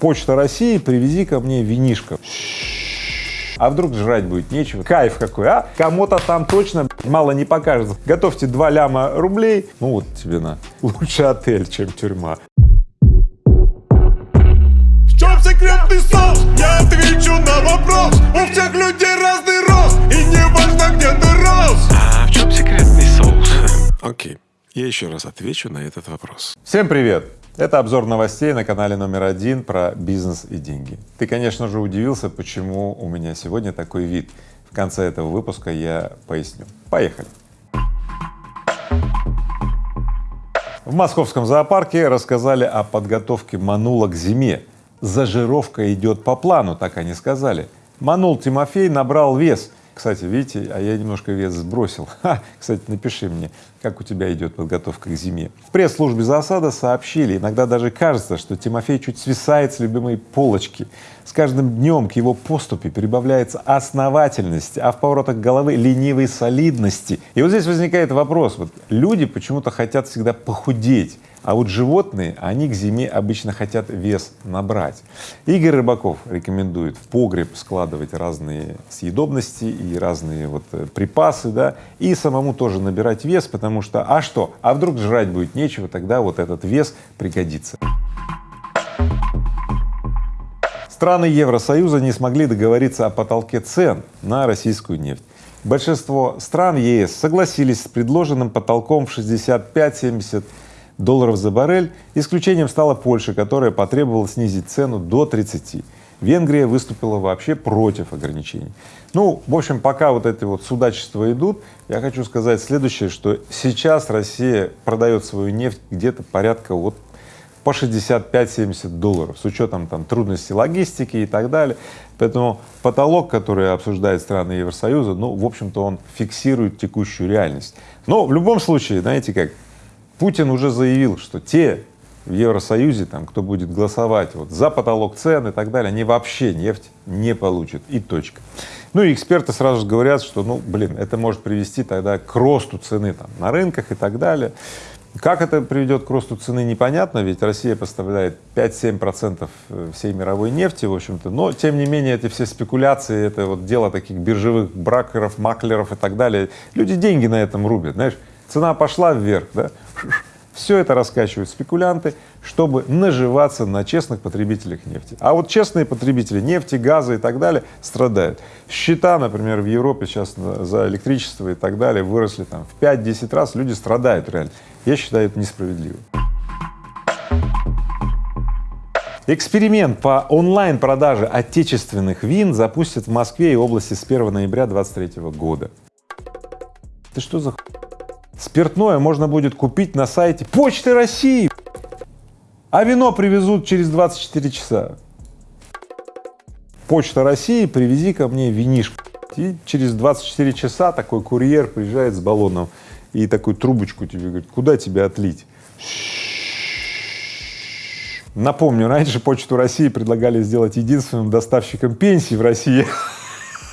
Почта России, привези ко мне винишко. А вдруг жрать будет нечего? Кайф какой, а? Кому-то там точно мало не покажется. Готовьте 2 ляма рублей, ну вот тебе на. Лучше отель, чем тюрьма. В чем секретный соус? Я отвечу на вопрос У всех людей разный рост И не важно, где ты рос А в чем секретный соус? Окей, я еще раз отвечу на этот вопрос. Всем привет! Это обзор новостей на канале номер один про бизнес и деньги. Ты, конечно же, удивился, почему у меня сегодня такой вид. В конце этого выпуска я поясню. Поехали! В московском зоопарке рассказали о подготовке манула к зиме. Зажировка идет по плану, так они сказали. Манул Тимофей набрал вес. Кстати, видите, а я немножко вес сбросил. Ха, кстати, напиши мне, как у тебя идет подготовка к зиме. В пресс-службе засада сообщили, иногда даже кажется, что Тимофей чуть свисает с любимой полочки. С каждым днем к его поступе прибавляется основательность, а в поворотах головы ленивой солидности. И вот здесь возникает вопрос, вот люди почему-то хотят всегда похудеть, а вот животные, они к зиме обычно хотят вес набрать. Игорь Рыбаков рекомендует в погреб складывать разные съедобности и разные вот э, припасы, да, и самому тоже набирать вес, потому что, а что, а вдруг жрать будет нечего, тогда вот этот вес пригодится. Страны Евросоюза не смогли договориться о потолке цен на российскую нефть. Большинство стран ЕС согласились с предложенным потолком в 65-70 долларов за баррель. Исключением стала Польша, которая потребовала снизить цену до 30. Венгрия выступила вообще против ограничений. Ну, в общем, пока вот эти вот судачества идут, я хочу сказать следующее, что сейчас Россия продает свою нефть где-то порядка вот по 65-70 долларов с учетом там трудностей логистики и так далее. Поэтому потолок, который обсуждает страны Евросоюза, ну, в общем-то, он фиксирует текущую реальность. Но в любом случае, знаете как, Путин уже заявил, что те в Евросоюзе, там, кто будет голосовать вот за потолок цен и так далее, они вообще нефть не получат и точка. Ну и эксперты сразу же говорят, что, ну, блин, это может привести тогда к росту цены там на рынках и так далее. Как это приведет к росту цены, непонятно, ведь Россия поставляет 5-7 процентов э, всей мировой нефти, в общем-то, но тем не менее эти все спекуляции, это вот дело таких биржевых бракеров, маклеров и так далее. Люди деньги на этом рубят, знаешь, цена пошла вверх, да, все это раскачивают спекулянты, чтобы наживаться на честных потребителях нефти. А вот честные потребители нефти, газа и так далее страдают. Счета, например, в Европе сейчас за электричество и так далее выросли там в 5-10 раз, люди страдают реально. Я считаю это несправедливым. Эксперимент по онлайн-продаже отечественных вин запустят в Москве и области с 1 ноября 2023 года. Ты что за Спиртное можно будет купить на сайте Почты России, а вино привезут через 24 часа. Почта России, привези ко мне винишко. И через 24 часа такой курьер приезжает с баллоном и такую трубочку тебе говорит, куда тебе отлить? Напомню, раньше Почту России предлагали сделать единственным доставщиком пенсий в России.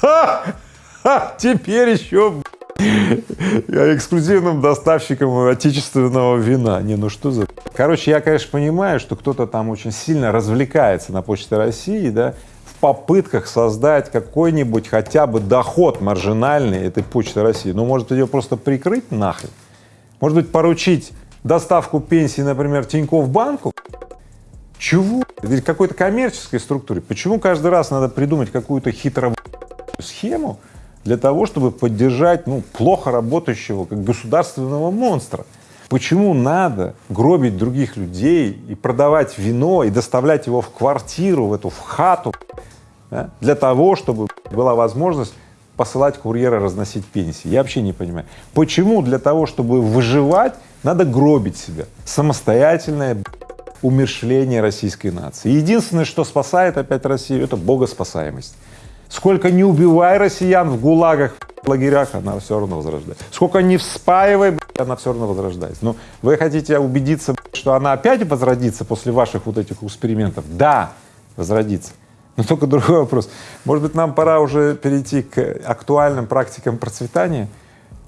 Теперь еще эксклюзивным доставщиком отечественного вина. Не, ну что за… Короче, я, конечно, понимаю, что кто-то там очень сильно развлекается на Почте России, да, в попытках создать какой-нибудь хотя бы доход маржинальный этой Почты России. Ну, может, ее просто прикрыть нахрен? Может быть, поручить доставку пенсии, например, Тинькофф банку? Чего? Или какой-то коммерческой структуре? Почему каждый раз надо придумать какую-то хитро схему, для того, чтобы поддержать ну, плохо работающего как государственного монстра. Почему надо гробить других людей и продавать вино и доставлять его в квартиру, в эту в хату, да, для того, чтобы была возможность посылать курьера разносить пенсии? Я вообще не понимаю. Почему для того, чтобы выживать, надо гробить себя? Самостоятельное умершление российской нации. Единственное, что спасает опять Россию, это богоспасаемость. Сколько не убивай россиян в гулагах, в лагерях, она все равно возрождается. Сколько не вспаивай, она все равно возрождается. Но вы хотите убедиться, что она опять возродится после ваших вот этих экспериментов? Да, возродится. Но только другой вопрос. Может быть, нам пора уже перейти к актуальным практикам процветания,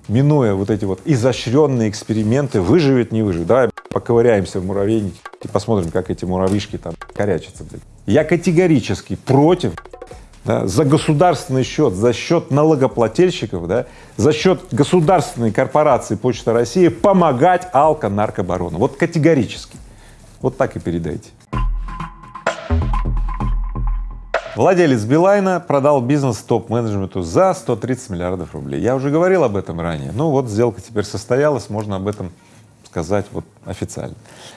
минуя вот эти вот изощренные эксперименты, выживет, не выживет. Давай поковыряемся в муравейнике и посмотрим, как эти муравьишки там корячатся. Я категорически против да, за государственный счет, за счет налогоплательщиков, да, за счет государственной корпорации Почта России помогать алко-наркобарону. Вот категорически. Вот так и передайте. Владелец Билайна продал бизнес топ-менеджменту за 130 миллиардов рублей. Я уже говорил об этом ранее. Ну вот сделка теперь состоялась, можно об этом сказать вот официально.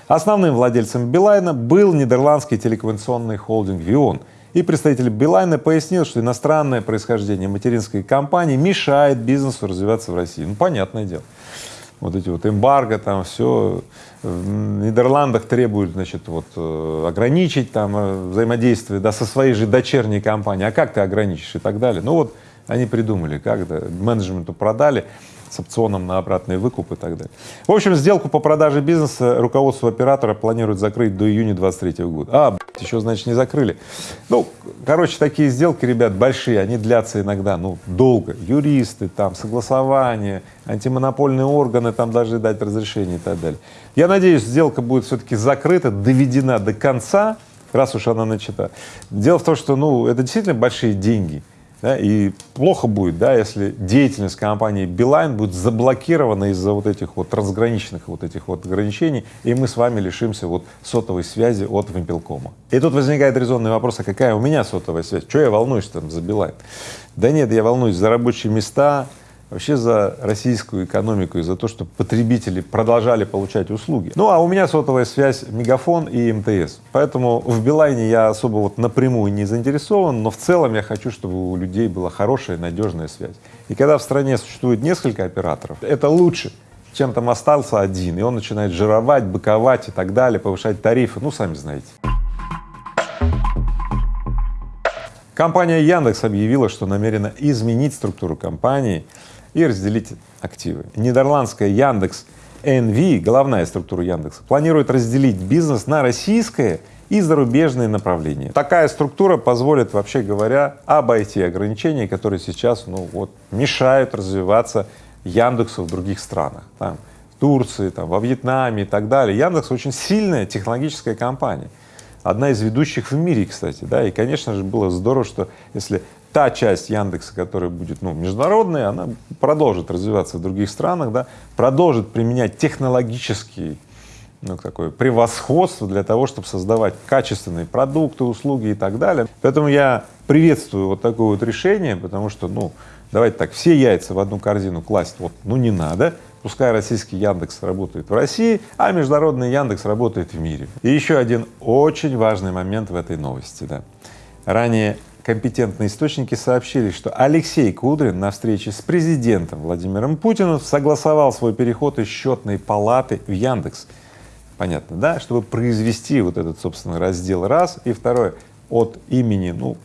Основным владельцем Билайна был нидерландский телекоммуникационный холдинг Вион. И представитель Билайна пояснил, что иностранное происхождение материнской компании мешает бизнесу развиваться в России. Ну, понятное дело. Вот эти вот эмбарго, там все в Нидерландах требуют, значит, вот э, ограничить там э, взаимодействие, да, со своей же дочерней компанией. А как ты ограничишь и так далее? Ну вот они придумали, как, да, менеджменту продали с опционом на обратный выкуп и так далее. В общем, сделку по продаже бизнеса руководство оператора планирует закрыть до июня 23 года. А, еще, значит, не закрыли. Ну, короче, такие сделки, ребят, большие, они длятся иногда, ну, долго. Юристы, там, согласование, антимонопольные органы там должны дать разрешение и так далее. Я надеюсь, сделка будет все-таки закрыта, доведена до конца, раз уж она начата. Дело в том, что, ну, это действительно большие деньги. Да, и плохо будет, да, если деятельность компании Билайн будет заблокирована из-за вот этих вот трансграничных вот этих вот ограничений, и мы с вами лишимся вот сотовой связи от Вимпелкома. И тут возникает резонный вопрос, а какая у меня сотовая связь? Что я волнуюсь там за Билайн? Да нет, я волнуюсь за рабочие места, вообще за российскую экономику и за то, чтобы потребители продолжали получать услуги. Ну, а у меня сотовая связь Мегафон и МТС, поэтому в Билайне я особо вот напрямую не заинтересован, но в целом я хочу, чтобы у людей была хорошая, надежная связь. И когда в стране существует несколько операторов, это лучше, чем там остался один, и он начинает жировать, быковать и так далее, повышать тарифы, ну, сами знаете. Компания Яндекс объявила, что намерена изменить структуру компании и разделить активы. Нидерландская Яндекс NV, головная структура Яндекса, планирует разделить бизнес на российское и зарубежные направления. Такая структура позволит, вообще говоря, обойти ограничения, которые сейчас, ну вот, мешают развиваться Яндексу в других странах, там, в Турции, там, во Вьетнаме и так далее. Яндекс очень сильная технологическая компания, одна из ведущих в мире, кстати, да, и, конечно же, было здорово, что если та часть Яндекса, которая будет ну, международная, она продолжит развиваться в других странах, да, продолжит применять технологический ну, такое превосходство для того, чтобы создавать качественные продукты, услуги и так далее. Поэтому я приветствую вот такое вот решение, потому что, ну, давайте так, все яйца в одну корзину класть вот, ну, не надо, пускай российский Яндекс работает в России, а международный Яндекс работает в мире. И еще один очень важный момент в этой новости, да. Ранее компетентные источники сообщили, что Алексей Кудрин на встрече с президентом Владимиром Путиным согласовал свой переход из счетной палаты в Яндекс. Понятно, да? Чтобы произвести вот этот, собственно, раздел раз. И второе, от имени, ну,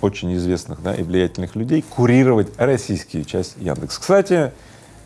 очень известных да, и влиятельных людей курировать российские часть Яндекс. Кстати,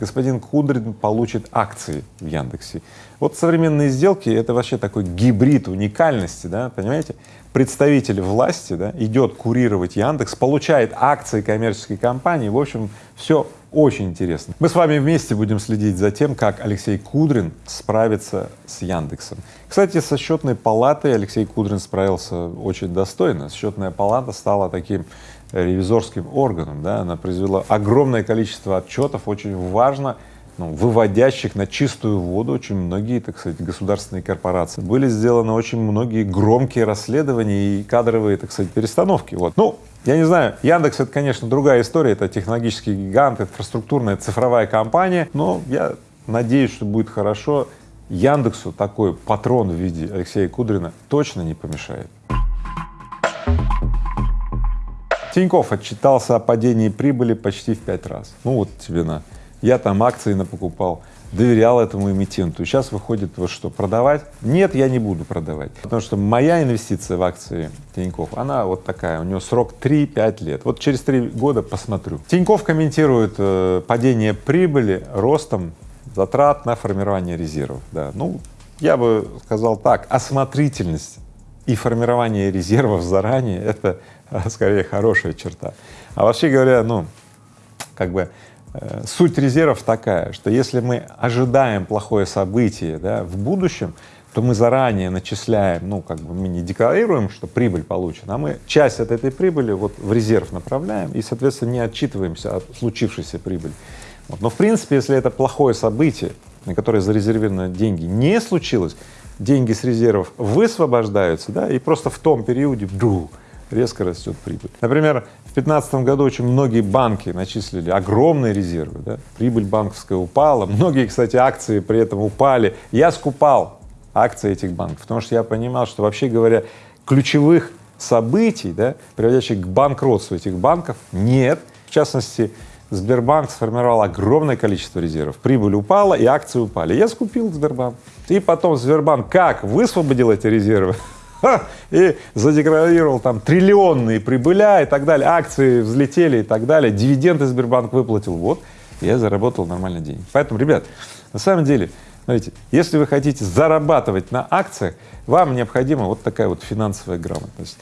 господин Кудрин получит акции в Яндексе. Вот современные сделки — это вообще такой гибрид уникальности, да, понимаете? Представитель власти да, идет курировать Яндекс, получает акции коммерческой компании, в общем, все очень интересно. Мы с вами вместе будем следить за тем, как Алексей Кудрин справится с Яндексом. Кстати, со счетной палатой Алексей Кудрин справился очень достойно. Счетная палата стала таким ревизорским органом, да, она произвела огромное количество отчетов, очень важно, ну, выводящих на чистую воду очень многие, так сказать, государственные корпорации. Были сделаны очень многие громкие расследования и кадровые, так сказать, перестановки. Вот. Ну, я не знаю, Яндекс — это, конечно, другая история, это технологический гигант, инфраструктурная цифровая компания, но я надеюсь, что будет хорошо. Яндексу такой патрон в виде Алексея Кудрина точно не помешает. Тиньков отчитался о падении прибыли почти в пять раз. Ну вот тебе на. Я там акции напокупал, доверял этому эмитенту. Сейчас выходит вот что, продавать? Нет, я не буду продавать, потому что моя инвестиция в акции Тиньков, она вот такая, у нее срок 3-5 лет. Вот через 3 года посмотрю. Тиньков комментирует э, падение прибыли ростом затрат на формирование резервов. Да. Ну, я бы сказал так, осмотрительность и формирование резервов заранее — это а скорее хорошая черта. А вообще говоря, ну, как бы э, суть резервов такая, что если мы ожидаем плохое событие да, в будущем, то мы заранее начисляем, ну, как бы мы не декларируем, что прибыль получена, а мы часть от этой прибыли вот в резерв направляем и, соответственно, не отчитываемся от случившейся прибыли. Вот. Но, в принципе, если это плохое событие, на которое зарезервированы деньги, не случилось, деньги с резервов высвобождаются, да, и просто в том периоде вдруг резко растет прибыль. Например, в 2015 году очень многие банки начислили огромные резервы, да? прибыль банковская упала, многие, кстати, акции при этом упали. Я скупал акции этих банков, потому что я понимал, что вообще говоря, ключевых событий, да, приводящих к банкротству этих банков, нет. В частности, Сбербанк сформировал огромное количество резервов, прибыль упала и акции упали. Я скупил Сбербанк. И потом Сбербанк как высвободил эти резервы? и задекларировал там триллионные прибыля и так далее, акции взлетели и так далее, дивиденды Сбербанк выплатил, вот, я заработал нормально деньги. Поэтому, ребят, на самом деле, смотрите, если вы хотите зарабатывать на акциях, вам необходима вот такая вот финансовая грамотность.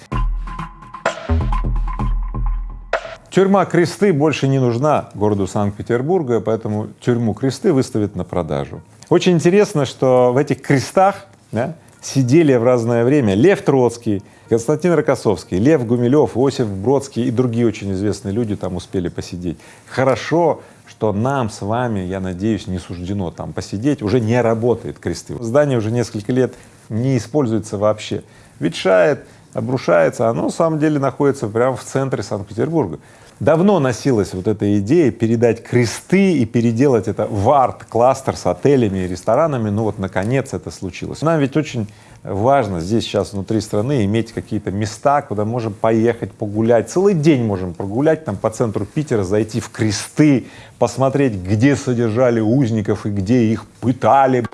Тюрьма Кресты больше не нужна городу Санкт-Петербурга, поэтому тюрьму Кресты выставят на продажу. Очень интересно, что в этих крестах да, сидели в разное время Лев Троцкий, Константин Рокоссовский, Лев Гумилев, Осип Бродский и другие очень известные люди там успели посидеть. Хорошо, что нам с вами, я надеюсь, не суждено там посидеть, уже не работает кресты. Здание уже несколько лет не используется вообще, ветшает, обрушается, оно на самом деле находится прямо в центре Санкт-Петербурга. Давно носилась вот эта идея передать кресты и переделать это в арт-кластер с отелями и ресторанами, ну вот наконец это случилось. Нам ведь очень важно здесь сейчас внутри страны иметь какие-то места, куда можем поехать погулять, целый день можем прогулять там по центру Питера, зайти в кресты, посмотреть, где содержали узников и где их пытали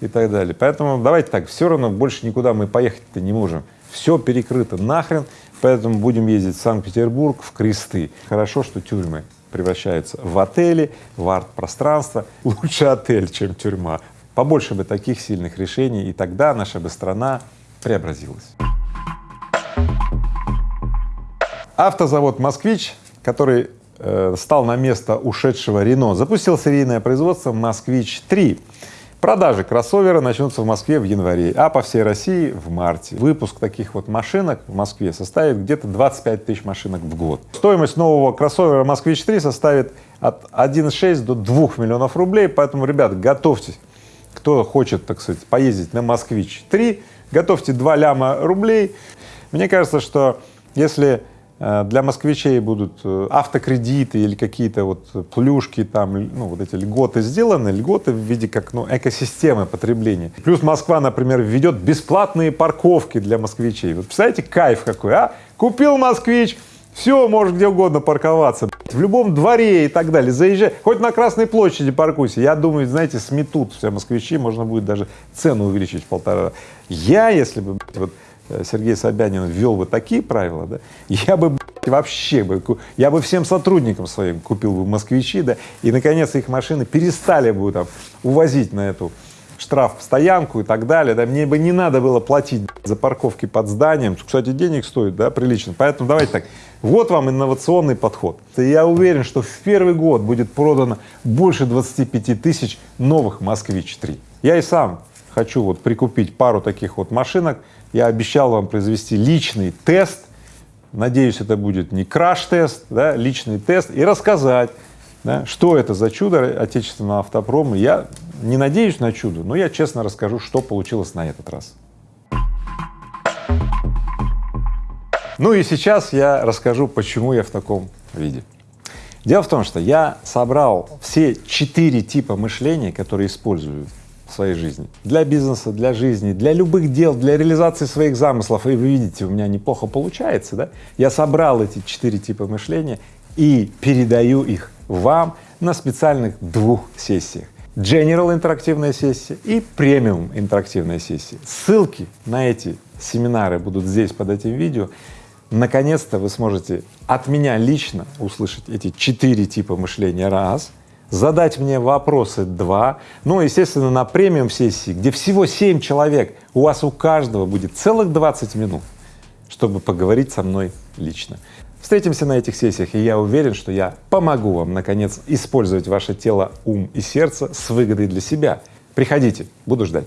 и так далее. Поэтому давайте так, все равно больше никуда мы поехать-то не можем, все перекрыто нахрен, Поэтому будем ездить в Санкт-Петербург, в кресты. Хорошо, что тюрьмы превращаются в отели, в арт-пространство. Лучше отель, чем тюрьма. Побольше бы таких сильных решений, и тогда наша бы страна преобразилась. Автозавод «Москвич», который э, стал на место ушедшего Рено, запустил серийное производство «Москвич-3». Продажи кроссовера начнутся в Москве в январе, а по всей России в марте. Выпуск таких вот машинок в Москве составит где-то 25 тысяч машинок в год. Стоимость нового кроссовера «Москвич-3» составит от 1,6 до 2 миллионов рублей, поэтому, ребят, готовьтесь. Кто хочет, так сказать, поездить на «Москвич-3», готовьте 2 ляма рублей. Мне кажется, что если для москвичей будут э, автокредиты или какие-то вот плюшки там, ну вот эти льготы сделаны, льготы в виде как ну экосистемы потребления. Плюс Москва, например, введет бесплатные парковки для москвичей. Вот представляете, кайф какой, а? Купил москвич, все, можешь где угодно парковаться, в любом дворе и так далее, заезжай, хоть на Красной площади паркуйся. Я думаю, знаете, сметут все москвичи, можно будет даже цену увеличить в полтора. Я, если бы вот Э, Сергей Собянин ввел бы такие правила, да, я бы вообще бы, я бы всем сотрудникам своим купил бы москвичи, да, и наконец их машины перестали бы там увозить на эту штраф стоянку и так далее, да, мне бы не надо было платить за парковки под зданием, кстати, денег стоит, да, прилично, поэтому давайте так, вот вам инновационный подход. Я уверен, что в первый год будет продано больше 25 тысяч новых «Москвич-3». Я и сам хочу вот прикупить пару таких вот машинок, я обещал вам произвести личный тест, надеюсь, это будет не краш-тест, да, личный тест, и рассказать, да, что это за чудо отечественного автопрома. Я не надеюсь на чудо, но я честно расскажу, что получилось на этот раз. Ну и сейчас я расскажу, почему я в таком виде. Дело в том, что я собрал все четыре типа мышления, которые используют своей жизни. Для бизнеса, для жизни, для любых дел, для реализации своих замыслов. И вы видите, у меня неплохо получается, да? Я собрал эти четыре типа мышления и передаю их вам на специальных двух сессиях. General интерактивная сессия и премиум интерактивная сессия. Ссылки на эти семинары будут здесь под этим видео. Наконец-то вы сможете от меня лично услышать эти четыре типа мышления раз — задать мне вопросы два, ну, естественно, на премиум сессии, где всего семь человек, у вас у каждого будет целых 20 минут, чтобы поговорить со мной лично. Встретимся на этих сессиях, и я уверен, что я помогу вам, наконец, использовать ваше тело, ум и сердце с выгодой для себя. Приходите, буду ждать.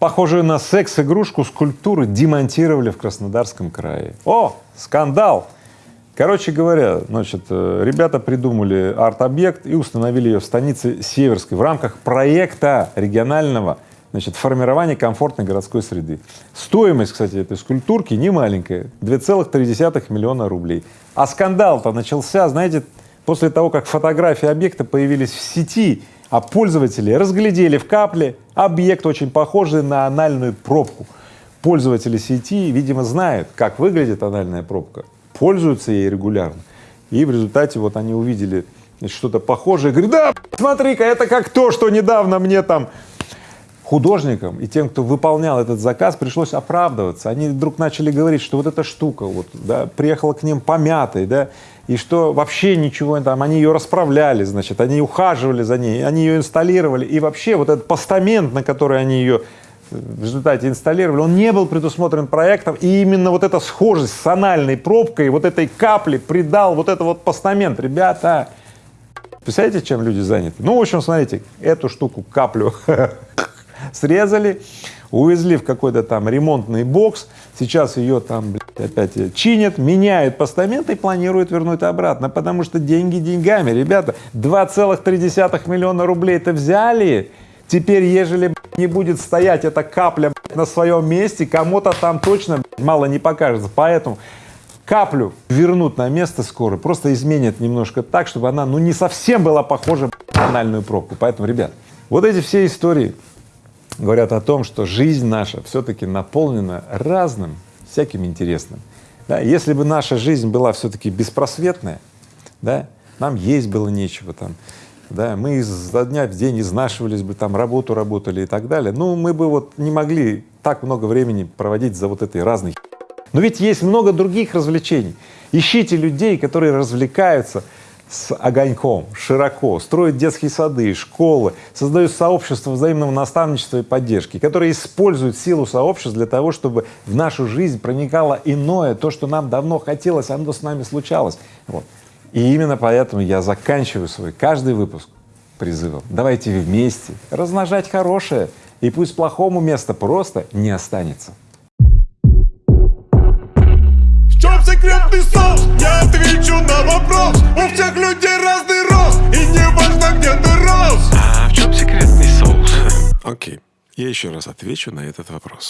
Похожую на секс-игрушку скульптуры демонтировали в Краснодарском крае. О, скандал! Короче говоря, значит, э, ребята придумали арт-объект и установили ее в станице Северской в рамках проекта регионального значит, формирования комфортной городской среды. Стоимость, кстати, этой скульптурки не маленькая, 2,3 миллиона рублей. А скандал-то начался, знаете, после того, как фотографии объекта появились в сети, а пользователи разглядели в капле объект, очень похожий на анальную пробку. Пользователи сети, видимо, знают, как выглядит анальная пробка, пользуются ей регулярно. И в результате вот они увидели что-то похожее, говорят, да, смотри-ка, это как то, что недавно мне там художникам и тем, кто выполнял этот заказ, пришлось оправдываться. Они вдруг начали говорить, что вот эта штука вот, да, приехала к ним помятой, да, и что вообще ничего там, они ее расправляли, значит, они ухаживали за ней, они ее инсталлировали, и вообще вот этот постамент, на который они ее в результате инсталлировали, он не был предусмотрен проектом, и именно вот эта схожесть с анальной пробкой, вот этой капли придал вот этот вот постамент. Ребята, представляете, чем люди заняты? Ну, в общем, смотрите, эту штуку, каплю срезали, увезли в какой-то там ремонтный бокс, сейчас ее там блядь, опять чинят, меняют постамент и планируют вернуть обратно, потому что деньги деньгами, ребята, 2,3 миллиона рублей-то взяли, теперь, ежели не будет стоять эта капля на своем месте, кому-то там точно мало не покажется, поэтому каплю вернут на место скоро, просто изменят немножко так, чтобы она, ну, не совсем была похожа на анальную пробку, поэтому, ребят, вот эти все истории говорят о том, что жизнь наша все-таки наполнена разным, всяким интересным. Да, если бы наша жизнь была все-таки беспросветная, да, нам есть было нечего там, да, мы изо дня в день изнашивались бы, там работу работали и так далее, ну, мы бы вот не могли так много времени проводить за вот этой разной Но ведь есть много других развлечений. Ищите людей, которые развлекаются с огоньком, широко, строят детские сады, школы, создают сообщества взаимного наставничества и поддержки, которые используют силу сообществ для того, чтобы в нашу жизнь проникало иное, то, что нам давно хотелось, оно с нами случалось. Вот. И именно поэтому я заканчиваю свой каждый выпуск призывом. Давайте вместе размножать хорошее, и пусть плохому места просто не останется. В чем секретный соус? Я отвечу на вопрос У всех людей разный рост И не важно где ты рос А в чем секретный соус? Окей, я еще раз отвечу на этот вопрос.